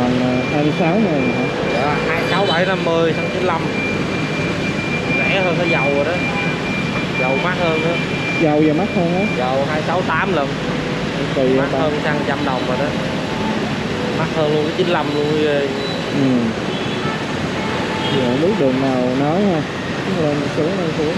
còn ờ, 26 ngàn hả? dạ hai sáu bảy năm mươi xăng chín mươi rẻ hơn cái dầu rồi đó. Dầu mắc hơn nữa dầu giờ mắc hơn á? Dầu hai sáu tám lần. Kỳ vậy mắc hơn xăng trăm đồng rồi đó. Mắc hơn luôn cái 95 luôn ghê ừ. giờ biết đường nào nói ha. Lên xuống lên xuống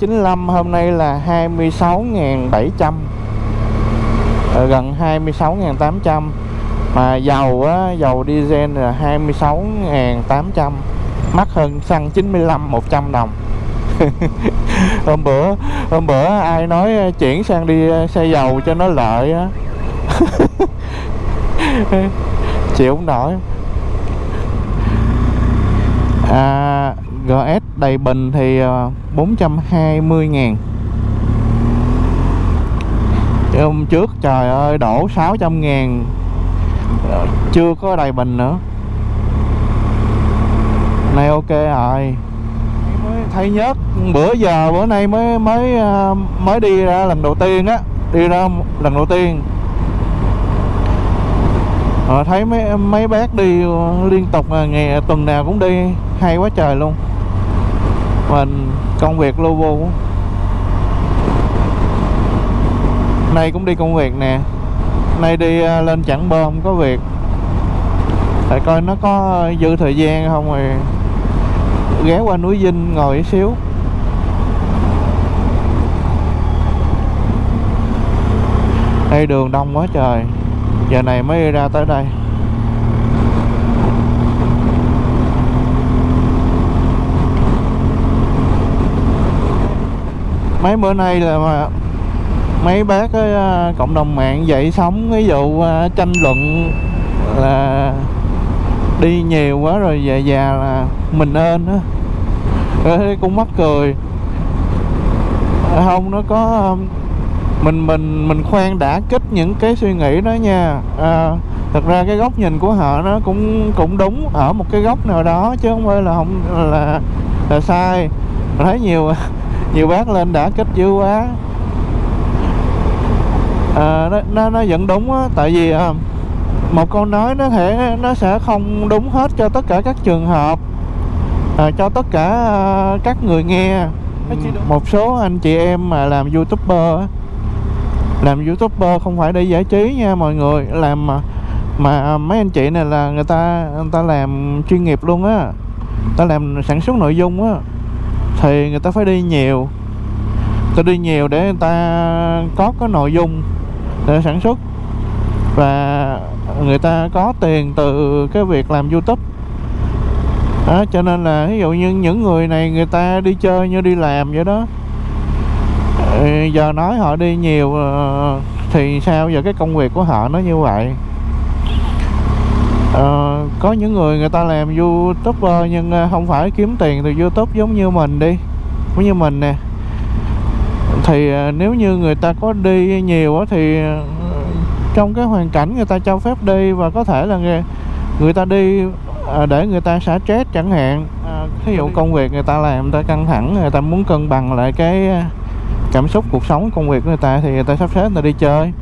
chín lăm hôm nay là 26.700 ờ, gần 26.800 mà dầu á, dầu diesel là 26.800 mắc hơn xăng 95 100 đồng. Hôm bữa hôm bữa ai nói ờ, chuyển sang đi ờ, xe dầu cho nó lợi á. Chịu không nổi. À, GS đầy bình thì ờ, 420 ngàn. Hôm trước, trời ơi, đổ 600 ngàn. Ờ, chưa có đầy bình nữa. Nay ok rồi. Mới thấy nhớt, bữa giờ, bữa nay mới mới ờ, mới đi ra lần đầu tiên á, đi ra lần đầu tiên. Thấy mấy mấy bác đi liên tục ngày, tuần nào cũng đi, hay quá trời luôn mình, công việc lu bu nay cũng đi công việc nè. Nay đi à, lên chẳng bơm có việc. Tại coi nó có dư thời gian không rồi ghé qua núi Vinh ngồi một xíu. Đây đường đông quá trời. Giờ này mới ra tới đây. Mấy bữa nay là mà mấy bác ấy, à, cộng đồng mạng dậy sóng ví dụ à, tranh luận là đi nhiều quá rồi về già là mình ơn á. Cũng mắc cười. Không nó có à, mình mình mình khoan đã kích những cái suy nghĩ đó nha. À, thật ra cái góc nhìn của họ nó cũng cũng đúng ở một cái góc nào đó chứ không phải là không là là sai. Thấy nhiều nhiều bác lên đã kích dữ quá. À, nó, nó nó vẫn đúng á tại vì à, một câu nói nó thể nó sẽ không đúng hết cho tất cả các trường hợp à, cho tất cả à, các người nghe. Một số anh chị em mà làm youtuber làm youtuber không phải để giải trí nha mọi người làm mà mà mấy anh chị này là người ta người ta làm chuyên nghiệp luôn á ta làm sản xuất nội dung á thì người ta phải đi nhiều. Người ta đi nhiều để người ta có cái nội dung để sản xuất. Và người ta có tiền từ cái việc làm youtube. Đó, cho nên là ví dụ như những người này người ta đi chơi như đi làm vậy đó. Giờ nói họ đi nhiều ờ, thì sao giờ cái công việc của họ nó như vậy? Ờ, có những người người ta làm youtuber nhưng không phải kiếm tiền từ youtube giống như mình đi giống như mình nè thì nếu như người ta có đi nhiều á thì trong cái hoàn cảnh người ta cho phép đi và có thể là người, người ta đi để người ta xả stress chẳng hạn ví dụ công việc người ta làm người ta căng thẳng người ta muốn cân bằng lại cái cảm xúc cuộc sống công việc của người ta thì người ta sắp xếp người ta đi chơi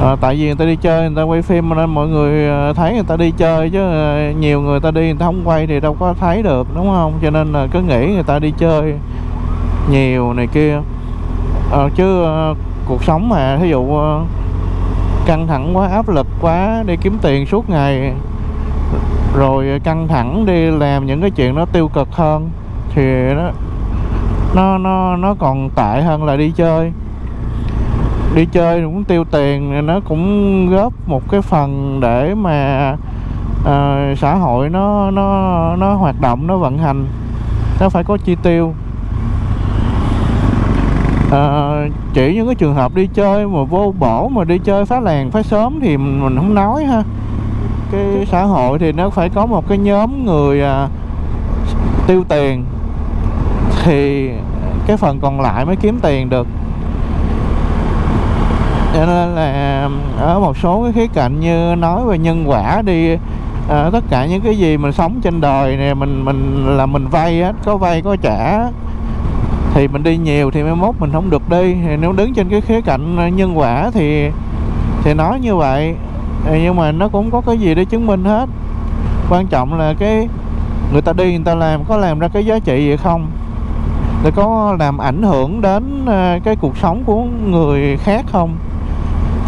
à, tại vì người ta đi chơi người ta quay phim nên mọi người à, thấy người ta đi chơi chứ à, nhiều người ta đi người ta không quay thì đâu có thấy được đúng không? Cho nên là cứ nghĩ người ta đi chơi nhiều này kia. À, chứ à, cuộc sống mà ví dụ à, căng thẳng quá áp lực quá đi kiếm tiền suốt ngày rồi căng thẳng đi làm những cái chuyện nó tiêu cực hơn thì nó nó nó nó còn tệ hơn là đi chơi đi chơi cũng tiêu tiền nó cũng góp một cái phần để mà ờ, xã hội nó nó nó hoạt động nó vận hành. Nó phải có chi tiêu. Ờ, chỉ những cái trường hợp đi chơi mà vô bổ mà đi chơi phá làng phá sớm thì mình, mình không nói ha. Cái xã hội thì nó phải có một cái nhóm người à, tiêu tiền. Thì cái phần còn lại mới kiếm tiền được cho nên là ờ, ở một số cái khía cạnh như nói về nhân quả đi à, tất cả những cái gì mình sống trên đời này mình mình là mình vay á có vay có trả thì mình đi nhiều thì mai mốt mình không được đi. Thì nếu đứng trên cái khía cạnh ờ, nhân quả thì thì nói như vậy. Nhưng mà nó cũng có cái gì để chứng minh hết. Quan trọng là cái người ta đi người ta làm có làm ra cái giá trị gì không? Để có làm ảnh hưởng đến cái cuộc sống của người khác không?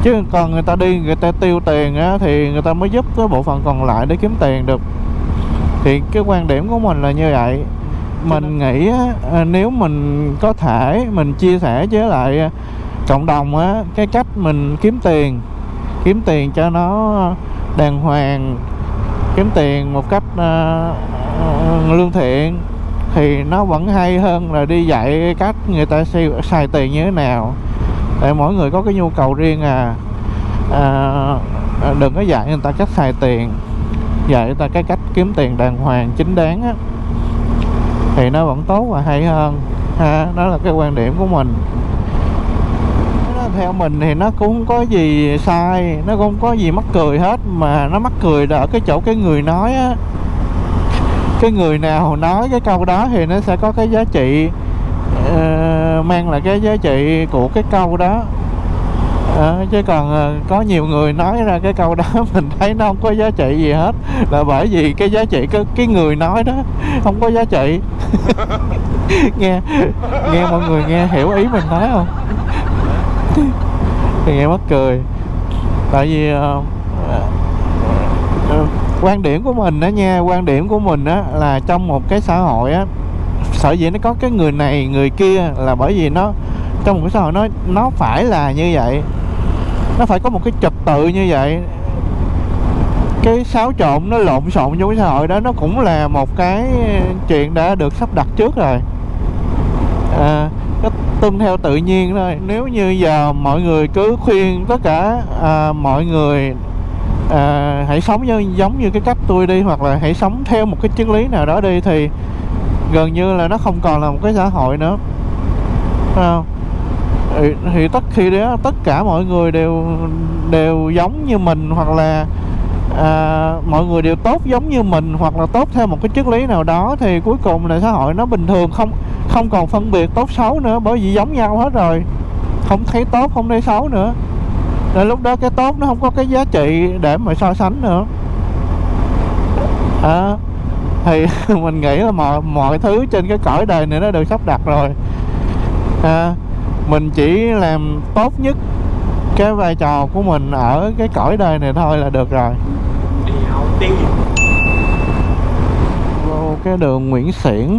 Chứ còn người ta đi người ta tiêu tiền á, thì người ta mới giúp cái bộ phận còn lại để kiếm tiền được. Thì cái quan điểm của mình là như vậy. Mình nghĩ á, à, nếu mình có thể mình chia sẻ với lại cộng đồng á cái cách mình kiếm tiền kiếm tiền cho nó đàng hoàng kiếm tiền một cách uh, lương thiện thì nó vẫn hay hơn là đi dạy cách người ta xài tiền như thế nào để mỗi người có cái nhu cầu riêng à. à, à đừng có dạy người ta cách xài tiền. Dạy người ta cái cách kiếm tiền đàng hoàng chính đáng á. Thì nó vẫn tốt và hay hơn ha. Đó là cái quan điểm của mình. Theo mình thì nó cũng không có gì sai nó cũng không có gì mắc cười hết mà nó mắc cười là ở cái chỗ cái người nói á. Cái người nào nói cái câu đó thì nó sẽ có cái giá trị uh, mang lại cái giá trị của cái câu đó. À, chứ còn ờ, có nhiều người nói ra cái câu đó mình thấy nó không có giá trị gì hết. Là bởi vì cái giá trị cái, cái người nói đó không có giá trị. Nghe nghe mọi người nghe hiểu ý mình nói không? Thì nghe mắc cười. Tại vì uh, uh, quan điểm của mình đó nha quan điểm của mình đó là trong một cái xã hội á sở dĩ nó có cái người này người kia là bởi vì nó trong một cái xã hội nó nó phải là như vậy. Nó phải có một cái trật tự như vậy. Cái xáo trộn nó lộn xộn trong cái xã hội đó nó cũng là một cái chuyện đã được sắp đặt trước rồi. À, nó tuân theo tự nhiên thôi. Nếu như giờ mọi người cứ khuyên tất cả à, mọi người à, hãy sống như, giống như cái cách tôi đi hoặc là hãy sống theo một cái triết lý nào đó đi thì gần như là nó không còn là một cái xã hội nữa. Phải không? Thì, thì tất khi đó tất cả mọi người đều đều giống như mình hoặc là à, mọi người đều tốt giống như mình hoặc là tốt theo một cái triết lý nào đó thì cuối cùng là xã hội nó bình thường không không còn phân biệt tốt xấu nữa bởi vì giống nhau hết rồi. Không thấy tốt không thấy xấu nữa. Nên lúc đó cái tốt nó không có cái giá trị để mà so sánh nữa. À, thì mình nghĩ là mọi mọi thứ trên cái cõi đời này nó đều sắp đặt rồi. À, mình chỉ làm tốt nhất cái vai trò của mình ở cái cõi đời này thôi là được rồi. Vô cái đường Nguyễn Xiển.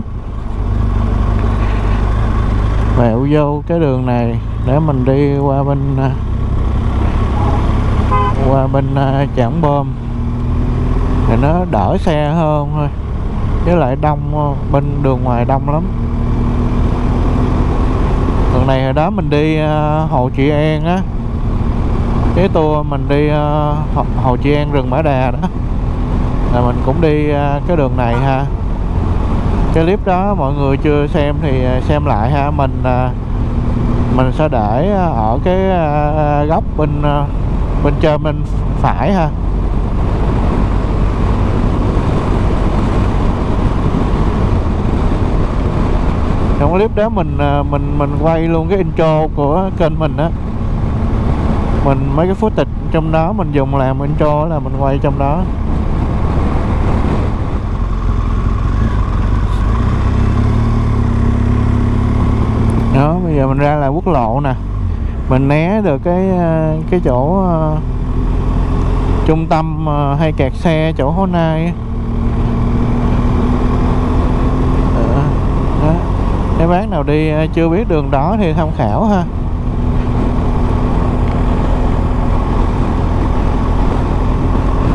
Mẹo vô cái đường này để mình đi qua bên à, qua bên à, Trảng Bom thì nó đỡ xe hơn thôi với lại đông ờ, bên đường ngoài đông lắm. Đường này hồi đó mình đi ờ, Hồ chị An á. Cái tour mình đi ờ, Hồ chị An rừng Mã Đà đó. Là mình cũng đi cái đường này ha. Cái clip đó mọi người chưa xem thì xem lại ha. Mình mình sẽ để ở cái góc bên bên trên bên phải ha. Trong clip đó mình à, mình mình quay luôn cái intro của kênh mình á. Mình mấy cái footage trong đó mình dùng làm intro là mình quay trong đó. Đó bây giờ mình ra là quốc lộ nè. Mình né được cái à, cái chỗ uh, trung tâm uh, hay kẹt xe chỗ hôm nay nếu bác nào đi ờ, chưa biết đường đó thì tham khảo ha.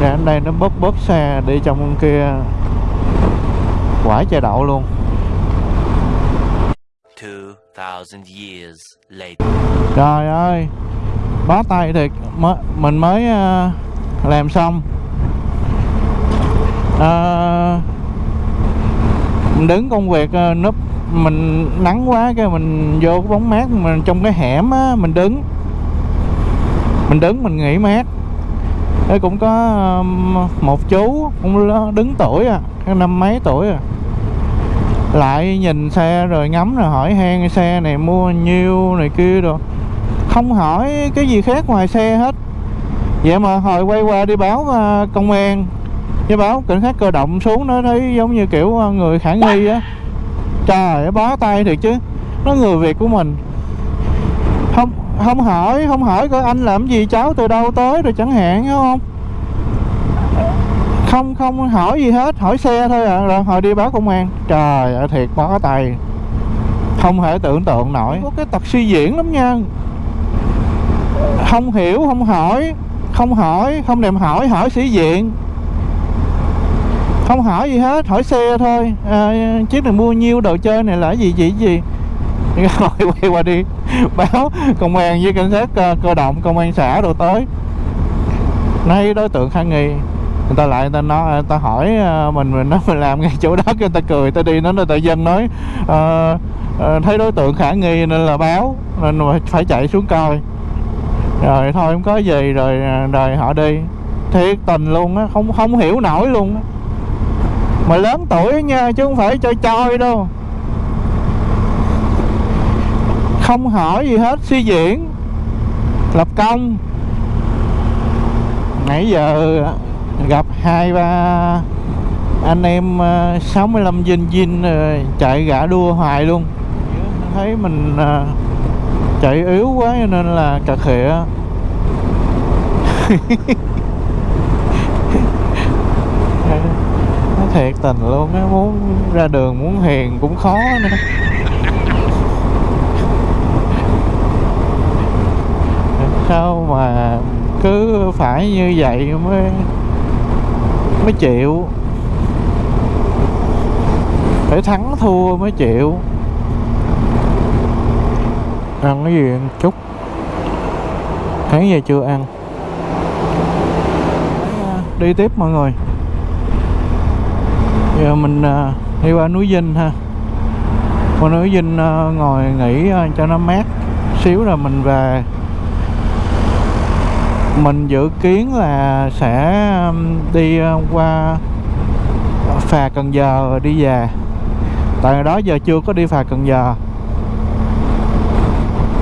Ra đến đây nó bóp bóp xe đi trong kia. Quả chè đậu luôn. 2000 years later. Trời ơi Bó tay thiệt. Mình mới uh, làm xong. Uh, đứng công việc uh, núp mình nắng quá cái mình vô cái bóng mát, mình trong cái hẻm á, mình đứng. Mình đứng mình nghỉ mát. Đấy cũng có um, một chú cũng đứng tuổi à cái năm mấy tuổi à. Lại nhìn xe rồi ngắm rồi hỏi han, xe này mua nhiêu này kia rồi không hỏi cái gì khác ngoài xe hết. Vậy mà hồi quay qua đi báo à, công an. Với báo cảnh sát cơ động xuống nó thấy giống như kiểu à, người khả nghi á trời bó tay thiệt chứ. Nó người việt của mình. Không không hỏi không hỏi coi anh làm gì cháu từ đâu tới rồi chẳng hạn hiểu không? Không không hỏi gì hết hỏi xe thôi à. Rồi hồi đi báo công an. Trời ơi thiệt bó tay. Không thể tưởng tượng nổi. Có cái tật suy diễn lắm nha. Không hiểu không hỏi. Không hỏi không thèm hỏi hỏi sĩ diện không hỏi gì hết hỏi xe thôi. À, chiếc này mua nhiêu đồ chơi này là gì gì gì. Rồi quay qua đi. Báo công an với cảnh sát cơ, cơ động công an xã đồ tới. Nay đối tượng khả nghi. Người ta lại người ta nói à, người ta hỏi à, mình mình nói mình làm ngay chỗ đó cái người ta cười người ta đi nó người ta dân nói ờ, thấy đối tượng khả nghi nên là báo nên phải chạy xuống coi. Rồi thôi không có gì rồi rồi họ đi. Thiệt tình luôn á không không hiểu nổi luôn á mà lớn tuổi nha chứ không phải chơi chơi đâu. Không hỏi gì hết suy diễn. Lập công. Nãy giờ gặp hai ba anh em ờ, 65 dinh dinh chạy gã đua hoài luôn. Thấy mình ờ, chạy yếu quá cho nên là cà khịa nó thiệt tình luôn á, muốn ra đường muốn hiền cũng khó nữa. Sao mà cứ phải như vậy mới mới chịu? Phải thắng thua mới chịu. Ăn cái gì ăn chút? Tháng giờ chưa ăn? À, đi tiếp mọi người giờ mình à, đi qua núi Vinh ha. Qua núi Vinh à, ngồi nghỉ à, cho nó mát xíu rồi mình về. Mình dự kiến là sẽ đi qua phà Cần Giờ rồi đi về. Tại đó giờ chưa có đi phà Cần Giờ.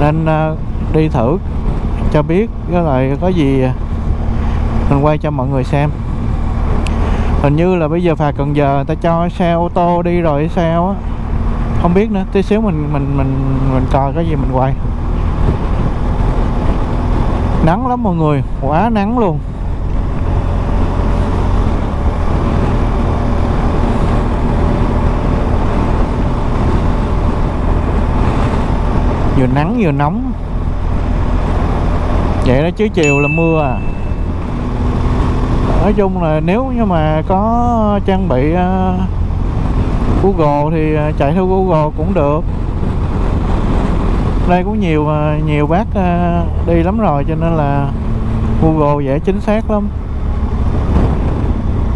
Nên đi thử cho biết với lại có gì mình quay cho mọi người xem hình như là bây giờ phà Cần Giờ người ta cho xe ô tô đi rồi hay sao á. Không biết nữa, tí xíu mình mình mình mình coi cái gì mình quay. Nắng lắm mọi người, quá nắng luôn. Vừa nắng vừa nóng. Vậy đó chứ chiều là mưa à nói chung là nếu như mà có trang bị uh, Google thì à, chạy theo Google cũng được. Đây cũng nhiều à, nhiều bác đi lắm rồi cho nên là Google dễ chính xác lắm.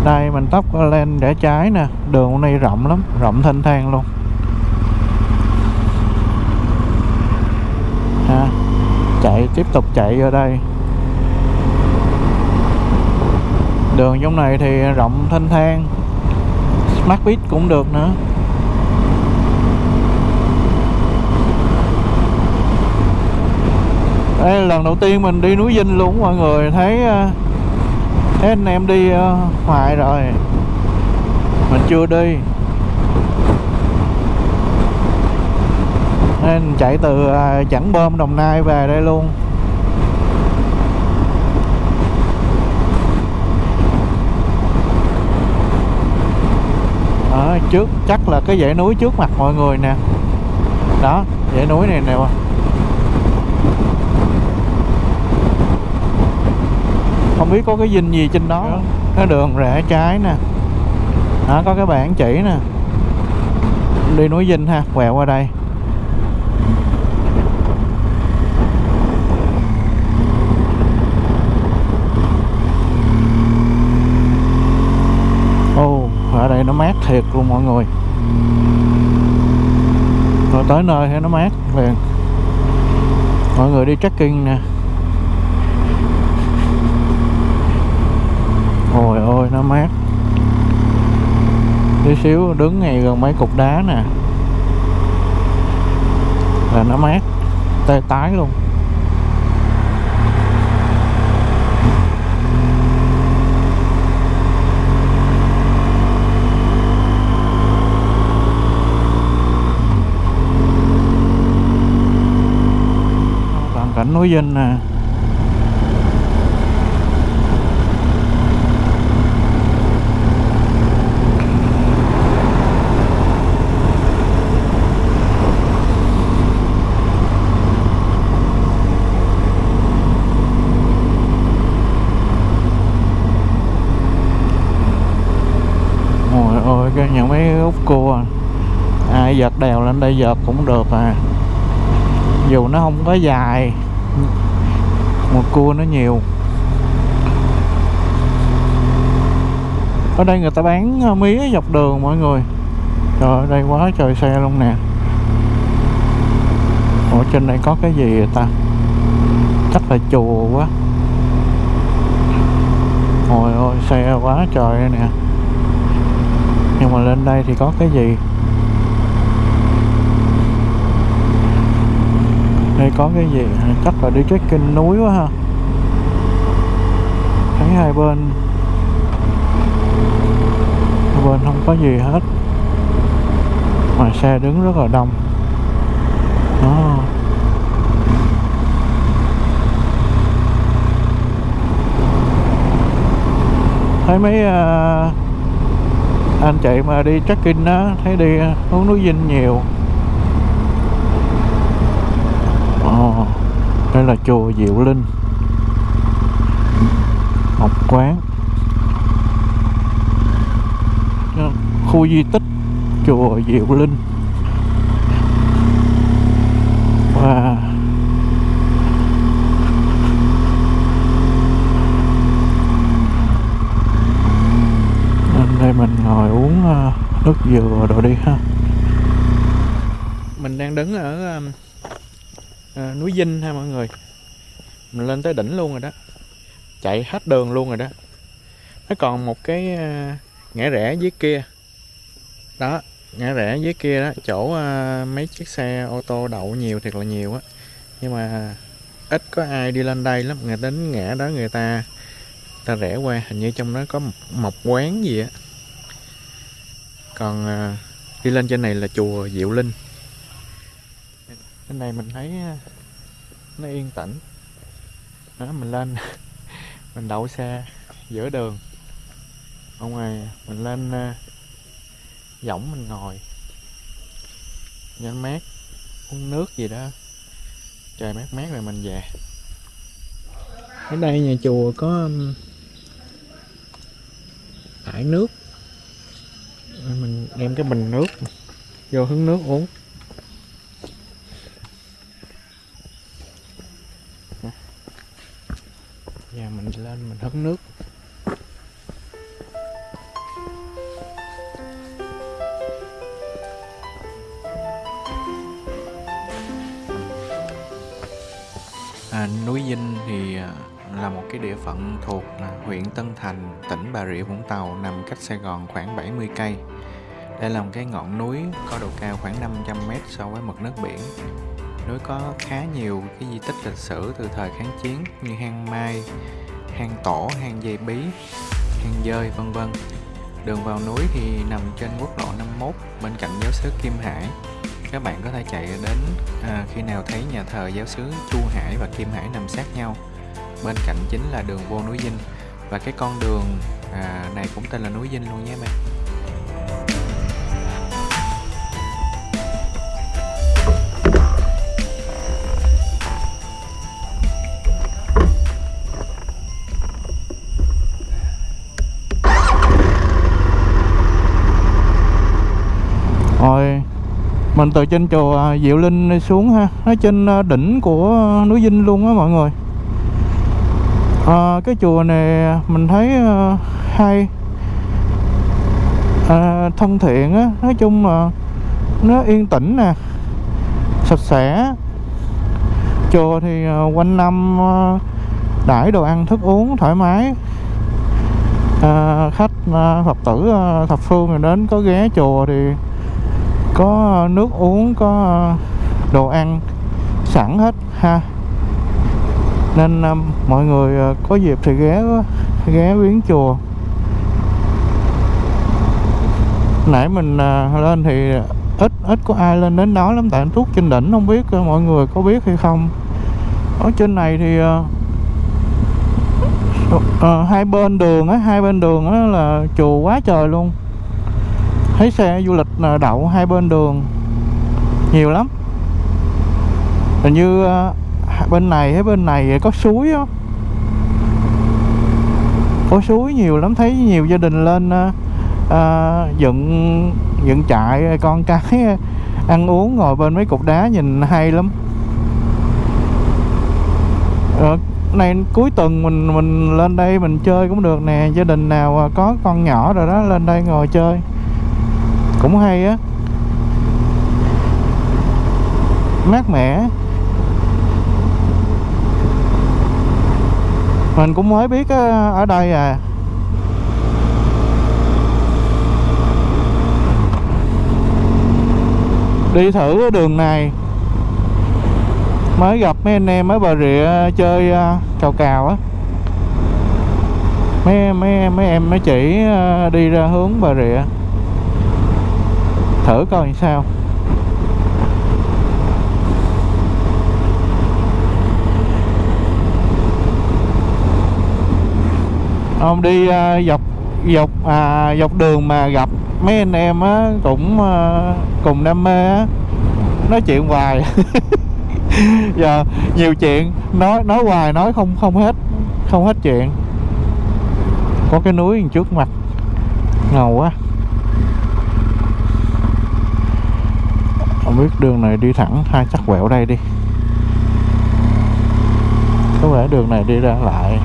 Đây mình tóc lên rẽ trái nè đường hôm nay rộng lắm rộng thanh thang luôn. Ha chạy tiếp tục chạy vô đây. Đường trong này thì rộng thanh thang smart Bít cũng được nữa. Đây là lần đầu tiên mình đi núi Vinh luôn mọi người thấy ờ, thấy anh em đi ờ, hoài rồi. Mình chưa đi. Nên chạy từ ờ, Bơm Đồng Nai về đây luôn ở trước chắc là cái dãy núi trước mặt mọi người nè. Đó dãy núi này nè. Không biết có cái dinh gì trên đó. Cái đường rẽ trái nè. Đó có cái bảng chỉ nè. Đi núi dinh ha quẹo qua đây nó mát thiệt luôn mọi người. Rồi tới nơi thì nó mát liền. Mọi người đi trekking nè. Ôi ôi, nó mát. Tí xíu đứng ngay gần mấy cục đá nè. Là nó mát, tê tái luôn. Núi Vinh nè. Ôi ôi, cái những mấy út cua à. ai dợt đèo lên đây dợt cũng được à. Dù nó không có dài một cua nó nhiều. Ở đây người ta bán ờ, mía dọc đường mọi người. Trời ơi, đây quá trời xe luôn nè. Ở trên đây có cái gì vậy ta? Chắc là chùa quá. Ôi ôi, xe quá trời nè. Nhưng mà lên đây thì có cái gì? Đây có cái gì? Chắc là đi trekking núi quá ha. Thấy hai bên. Hai bên không có gì hết. Mà xe đứng rất là đông. Đó. Thấy mấy uh, anh chị mà đi trekking á thấy đi hướng núi Vinh nhiều Ồ, đây là chùa Diệu Linh. Ngọc Quán. Khu di tích chùa Diệu Linh. Và nên đây mình ngồi uống ờ, nước dừa rồi đi ha. Mình đang đứng ở à, núi Vinh ha mọi người. Mình lên tới đỉnh luôn rồi đó. Chạy hết đường luôn rồi đó. Nó còn một cái à, ngã rẽ dưới kia. Đó ngã rẽ dưới kia đó chỗ à, mấy chiếc xe ô tô đậu nhiều thiệt là nhiều á. Nhưng mà ít có ai đi lên đây lắm. Người đến ngã đó người ta ta rẽ qua hình như trong đó có một, một quán gì á. Còn à, đi lên trên này là chùa Diệu Linh bên này mình thấy à, nó yên tĩnh. Đó, mình lên, mình đậu xe giữa đường. Ở ngoài mình lên à, võng mình ngồi. Nhanh mát, uống nước gì đó. Trời mát mát rồi mình về. Ở đây nhà chùa có um, thải nước. Mình đem cái bình nước vô hứng nước uống Giờ mình nước À, núi Vinh thì à, là một cái địa phận thuộc à, huyện Tân Thành, tỉnh Bà Rịa Vũng Tàu nằm cách Sài Gòn khoảng 70 cây. Đây là một cái ngọn núi có độ cao khoảng 500 m so với mực nước biển. Núi có khá nhiều cái di tích lịch sử từ thời kháng chiến như hang Mai, hang Tổ, hang Dây Bí, hang Dơi vân vân. Đường vào núi thì nằm trên quốc lộ 51 bên cạnh giáo xứ Kim Hải. Các bạn có thể chạy đến à, khi nào thấy nhà thờ giáo xứ Chu Hải và Kim Hải nằm sát nhau. Bên cạnh chính là đường vô núi Vinh và cái con đường à, này cũng tên là núi Vinh luôn nhé bạn. Mình từ trên chùa à, Diệu Linh xuống ha Nó trên à, đỉnh của núi Vinh luôn á mọi người. À, Cái chùa này mình thấy uh, hay à, Thân thiện á Nói chung là nó yên tĩnh nè Sạch sẽ. Chùa thì uh, quanh năm uh, đãi đồ ăn thức uống thoải mái. À, khách uh, phật tử uh, thập phương rồi đến có ghé chùa thì có nước uống có đồ ăn sẵn hết ha. Nên um, mọi người uh, có dịp thì ghé ghé viếng chùa. Nãy mình uh, lên thì ít ít có ai lên đến đó lắm tại anh trên đỉnh không biết uh, mọi người có biết hay không. Ở trên này thì uh, uh, hai bên đường á hai bên đường á là chùa quá trời luôn thấy xe du lịch à, đậu hai bên đường. Nhiều lắm. Hình như à, bên này hay bên này có suối á. Có suối nhiều lắm. Thấy nhiều gia đình lên à, à dựng dựng trại con cái ăn uống ngồi bên mấy cục đá nhìn hay lắm. À, này cuối tuần mình mình lên đây mình chơi cũng được nè. Gia đình nào có con nhỏ rồi đó lên đây ngồi chơi cũng hay á. Mát mẻ. Mình cũng mới biết á, ở đây à. Đi thử cái đường này. Mới gặp mấy anh em ở bà rịa chơi ờ, cào cào á. Mấy mấy mấy em mới chỉ ờ, đi ra hướng bà rịa thử coi sao. Ông đi à, dọc dọc à, dọc đường mà gặp mấy anh em á cũng à, cùng đam mê á. Nói chuyện hoài. Giờ nhiều chuyện nói nói hoài nói không không hết không hết chuyện. Có cái núi trước mặt ngầu quá. Không biết đường này đi thẳng hay chắc quẹo đây đi. Có vẻ đường này đi ra lại.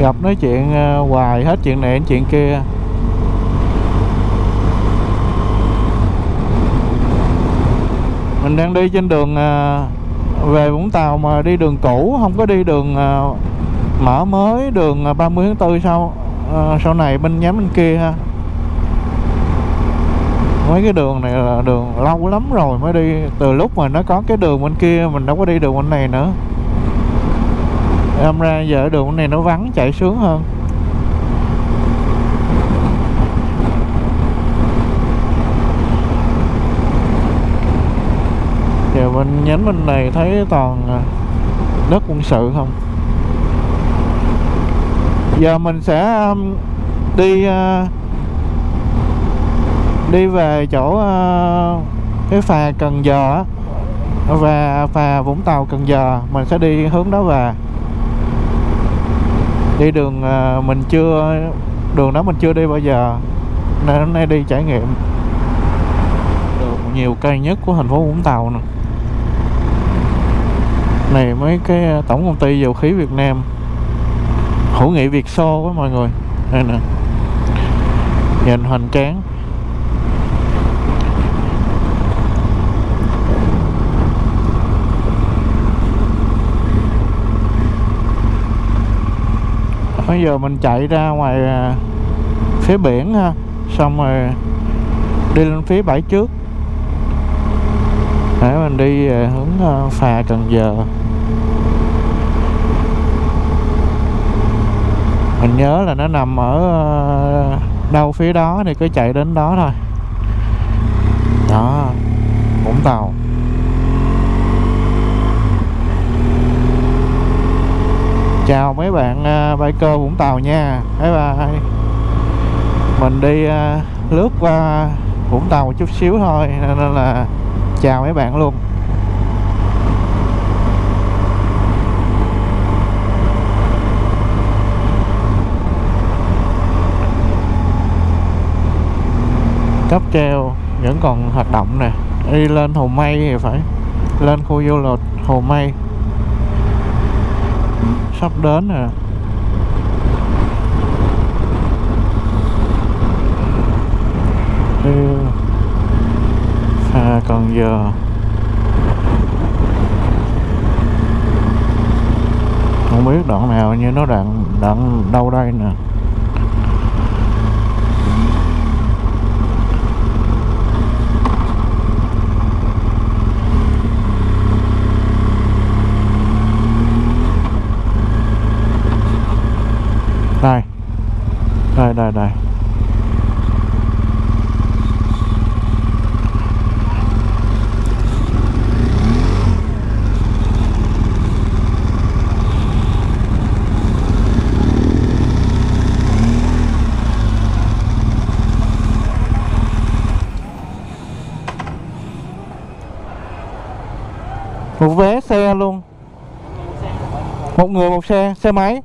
Gặp nói chuyện ờ, hoài hết chuyện này đến chuyện kia. Mình đang đi trên đường ờ, về Vũng Tàu mà đi đường cũ, không có đi đường ờ, mở mới đường 30 tháng 4 sau sau này bên nhắm bên kia ha mấy cái đường này là đường lâu lắm rồi mới đi. Từ lúc mà nó có cái đường bên kia mình đâu có đi đường bên này nữa. Em ra giờ đường bên này nó vắng chạy sướng hơn. Giờ bên nhánh bên này thấy toàn à, đất quân sự không? Giờ mình sẽ um, đi uh, đi về chỗ uh, cái phà Cần Giờ và phà Vũng Tàu Cần Giờ mình sẽ đi hướng đó về. Đi đường uh, mình chưa đường đó mình chưa đi bao giờ nên hôm nay đi trải nghiệm được nhiều cây nhất của thành phố Vũng Tàu nè. Này mấy cái ờ, tổng công ty dầu khí Việt Nam. Hữu nghị Việt Xô quá mọi người. Đây nè. Nhìn hoành tráng. Bây giờ mình chạy ra ngoài à, phía biển ha. Xong rồi đi lên phía bãi trước. Để mình đi về hướng à, phà Cần Giờ. Mình nhớ là nó nằm ở đâu phía đó thì cứ chạy đến đó thôi. Đó, Vũng Tàu. Chào mấy bạn uh, biker Vũng Tàu nha. Bye bye. Mình đi uh, lướt qua Vũng Tàu một chút xíu thôi nên là chào mấy bạn luôn. Cáp treo vẫn còn hoạt động nè. Đi lên Hồ Mây thì phải. Lên khu du lịch Hồ Mây sắp đến rồi. À, còn giờ. Không biết đoạn nào như nó đoạn đoạn đâu đây nè. đây. Một vé xe luôn. Một người một xe xe máy.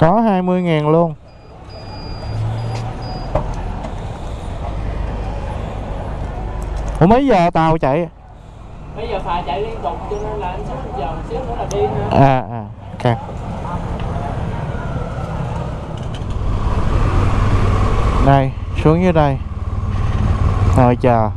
Có 20 ngàn luôn. Ủa mấy giờ tàu chạy? Mấy giờ phà chạy liên tục cho nên là anh sắp giờ một xíu nữa là đi nữa À à ok. Đây xuống dưới đây. Ngồi chờ.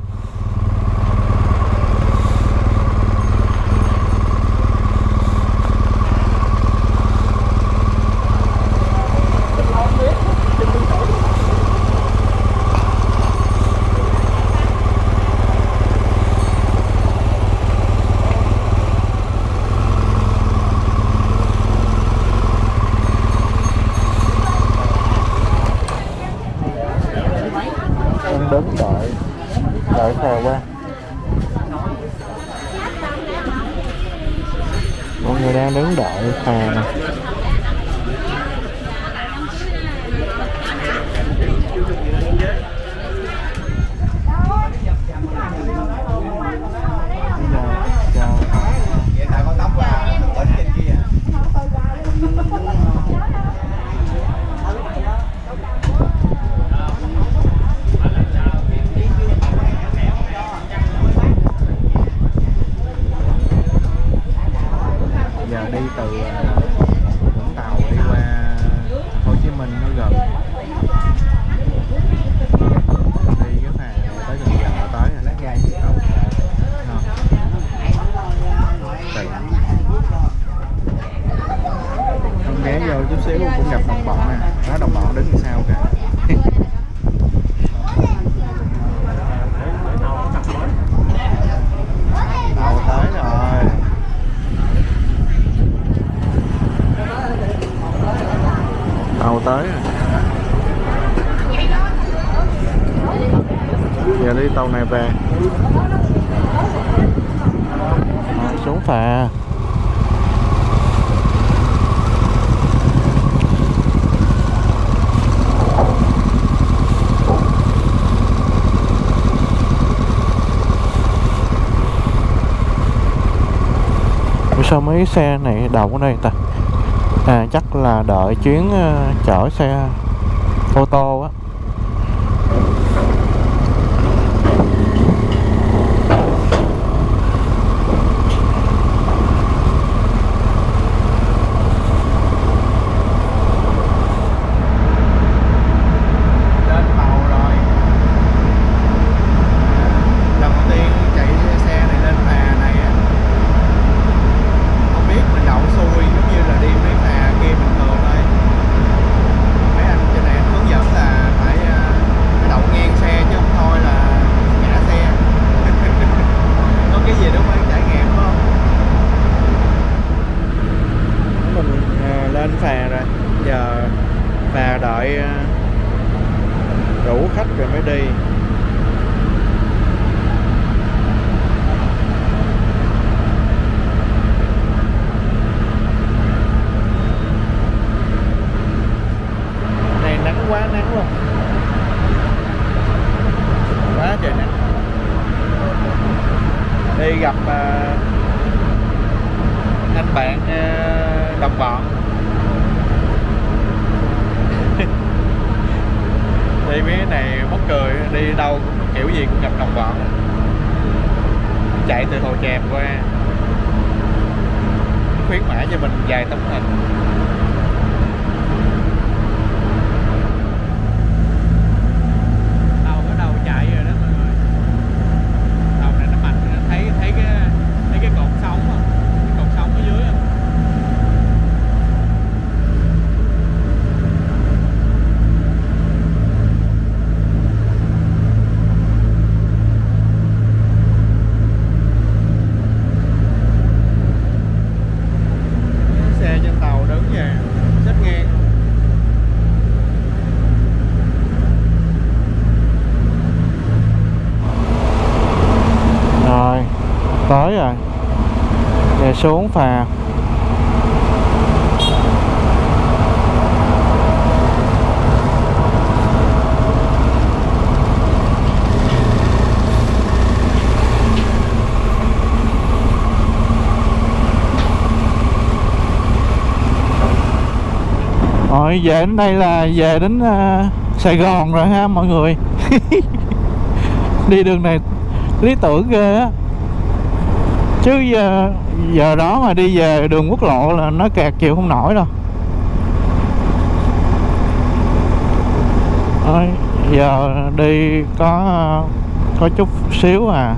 này về. Rồi, xuống phà. Sao mấy xe này đậu ở đây ta? À chắc là đợi chuyến ờ, chở xe ô tô Rồi về đến đây là về đến uh, Sài Gòn rồi ha mọi người. Đi đường này lý tưởng ghê á. Chứ giờ, giờ đó mà đi về đường quốc lộ là nó kẹt chịu không nổi đâu. Rồi, giờ đi có có chút xíu à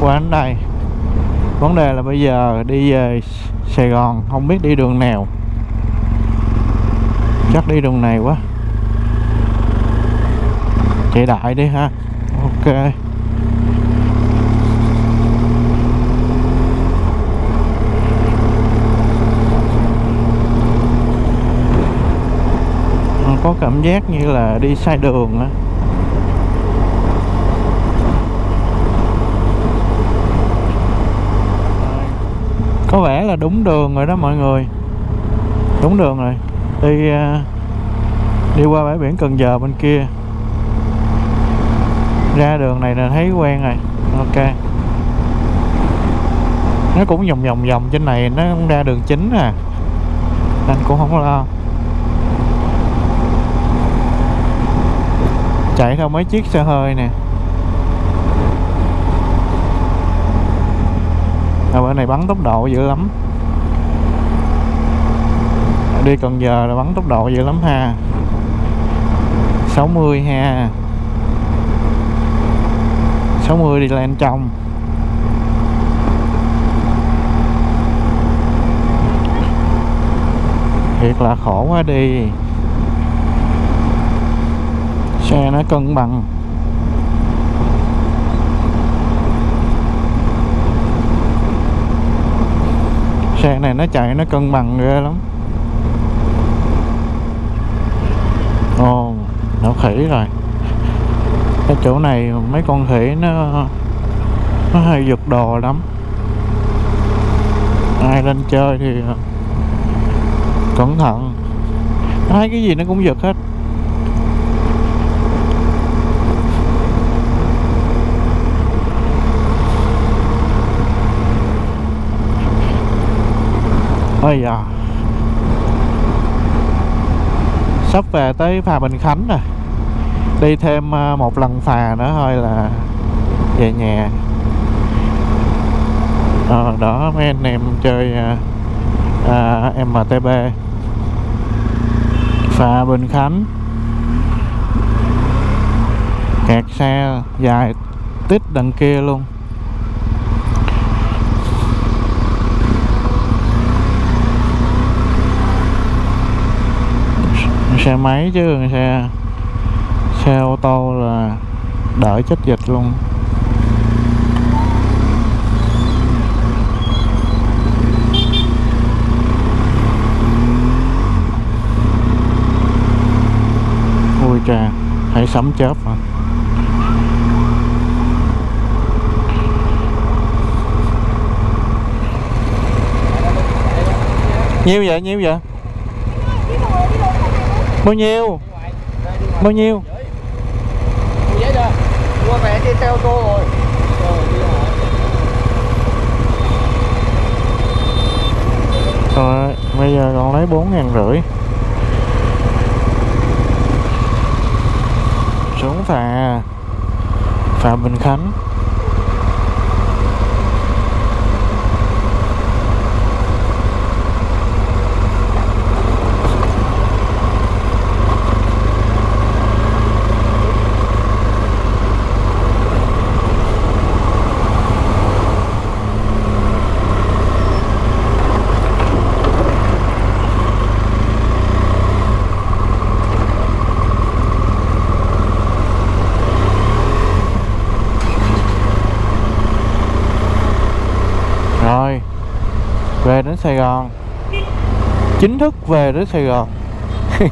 qua đến đây. Vấn đề là bây giờ đi về Sài Gòn không biết đi đường nào chắc đi đường này quá. Chạy đại đi ha. Ok. Có cảm giác như là đi sai đường á. Có vẻ là đúng đường rồi đó mọi người. Đúng đường rồi đi à, đi qua bãi biển Cần Giờ bên kia. Ra đường này là thấy quen rồi. Ok. Nó cũng vòng vòng vòng trên này, nó cũng ra đường chính à. Anh cũng không lo. Chạy theo mấy chiếc xe hơi nè. À, Ở bên này bắn tốc độ dữ lắm đi Cần Giờ là bắn tốc độ dữ lắm ha. 60 ha. 60 đi lên trong. Thiệt là khổ quá đi. Xe nó cân bằng. Xe này nó chạy nó cân bằng ghê lắm. Ồ, nó khỉ rồi. Cái chỗ này mấy con khỉ nó nó hay giật đồ lắm. Ai lên chơi thì ờ, cẩn thận. Thấy cái gì nó cũng giật hết. Ôi da. Sắp về tới phà Bình Khánh rồi đi thêm à, một lần phà nữa thôi là về nhà. À, đó mấy anh em chơi à, à, MTB phà Bình Khánh. Kẹt xe dài tít đằng kia luôn. Xe máy chứ xe xe ô tô là đợi chết dịch luôn. Ui trà hãy sấm chớp hả? Nhiêu vậy nhiêu vậy? Bao nhiêu? Bao nhiêu? Giấy mua vé đi xe ô tô rồi rồi, bây giờ còn lấy bốn ngàn rưỡi. Xuống phà. Phà Bình Khánh rồi về đến Sài Gòn. Chính thức về đến Sài Gòn.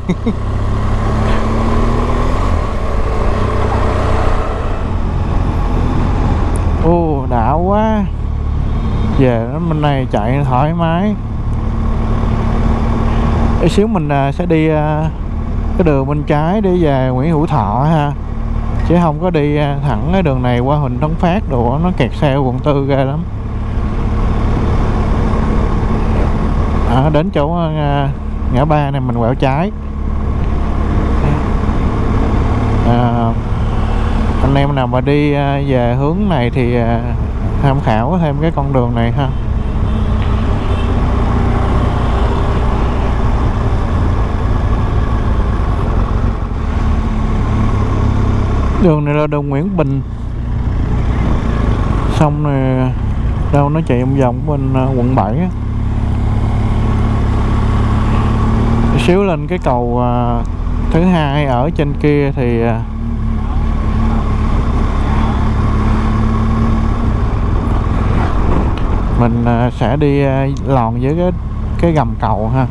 Ô đã quá. Về đến bên này chạy thoải mái. Ít xíu mình à, sẽ đi à, cái đường bên trái để về Nguyễn Hữu Thọ ha. Chứ không có đi à, thẳng cái đường này qua Huỳnh Tấn Phát, đồ nó kẹt xe quận tư ghê lắm. À, đến chỗ à, ngã ba này mình quẹo trái. À, anh em nào mà đi à, về hướng này thì à, tham khảo thêm cái con đường này ha. Đường này là đường Nguyễn Bình. Xong rồi đâu nó chạy vòng vòng bên quận 7 á. Xíu lên cái cầu à, thứ hai ở trên kia thì à, mình à, sẽ đi à, lòn với cái cái gầm cầu ha.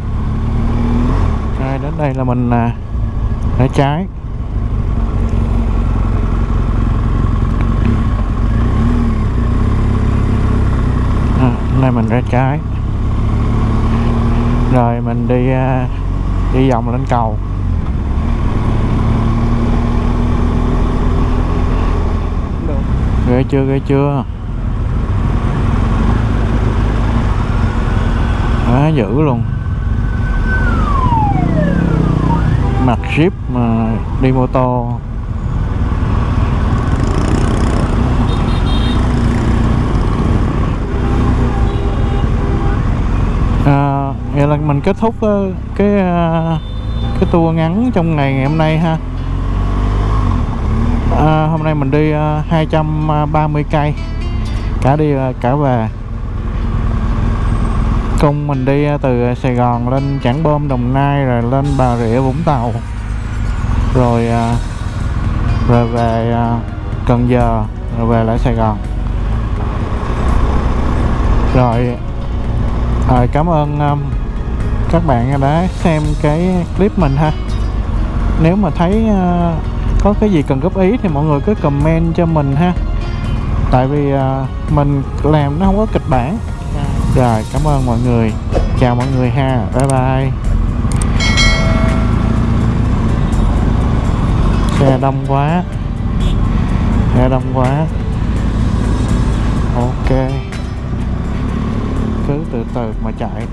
Rồi đến đây là mình à, rẽ trái à, đây mình rẽ trái rồi mình đi uh, đi vòng lên cầu. Ghê chưa ghê chưa? Quá dữ luôn. Mặt ship mà đi mô tô à, vậy là mình kết thúc ờ, cái ờ, cái tour ngắn trong ngày ngày hôm nay ha. À, hôm nay mình đi 230 cây. Cả đi cả về. Cùng mình đi từ Sài Gòn lên Trảng Bom Đồng Nai rồi lên Bà Rịa Vũng Tàu. Rồi rồi về Cần Giờ rồi về lại Sài Gòn. Rồi rồi cảm ơn các bạn đã xem cái clip mình ha. Nếu mà thấy uh, có cái gì cần góp ý thì mọi người cứ comment cho mình ha. Tại vì uh, mình làm nó không có kịch bản. Rồi cảm ơn mọi người. Chào mọi người ha. Bye bye. Xe đông quá. Xe đông quá. Ok. Cứ từ từ mà chạy.